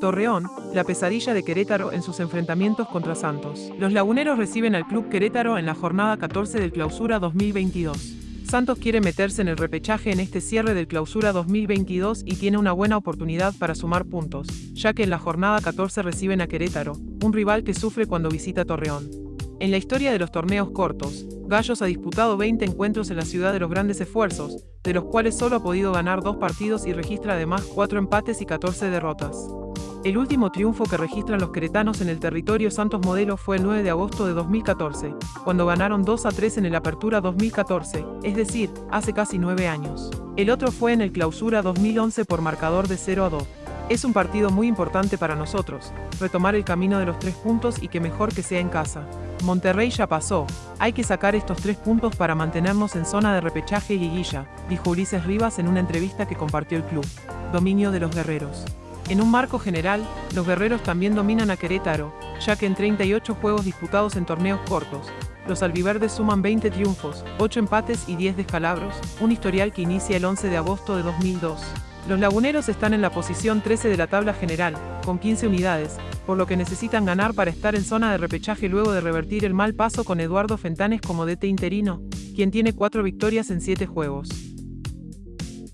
Torreón, la pesadilla de Querétaro en sus enfrentamientos contra Santos. Los laguneros reciben al Club Querétaro en la jornada 14 del Clausura 2022. Santos quiere meterse en el repechaje en este cierre del Clausura 2022 y tiene una buena oportunidad para sumar puntos, ya que en la jornada 14 reciben a Querétaro, un rival que sufre cuando visita Torreón. En la historia de los torneos cortos, Gallos ha disputado 20 encuentros en la ciudad de los grandes esfuerzos, de los cuales solo ha podido ganar dos partidos y registra además 4 empates y 14 derrotas. El último triunfo que registran los queretanos en el territorio Santos Modelo fue el 9 de agosto de 2014, cuando ganaron 2 a 3 en el Apertura 2014, es decir, hace casi 9 años. El otro fue en el Clausura 2011 por marcador de 0 a 2. Es un partido muy importante para nosotros, retomar el camino de los tres puntos y que mejor que sea en casa. Monterrey ya pasó, hay que sacar estos tres puntos para mantenernos en zona de repechaje y guilla, dijo Ulises Rivas en una entrevista que compartió el club. Dominio de los guerreros. En un marco general, los guerreros también dominan a Querétaro, ya que en 38 juegos disputados en torneos cortos, los albiverdes suman 20 triunfos, 8 empates y 10 descalabros, un historial que inicia el 11 de agosto de 2002. Los laguneros están en la posición 13 de la tabla general, con 15 unidades, por lo que necesitan ganar para estar en zona de repechaje luego de revertir el mal paso con Eduardo Fentanes como DT interino, quien tiene 4 victorias en 7 juegos.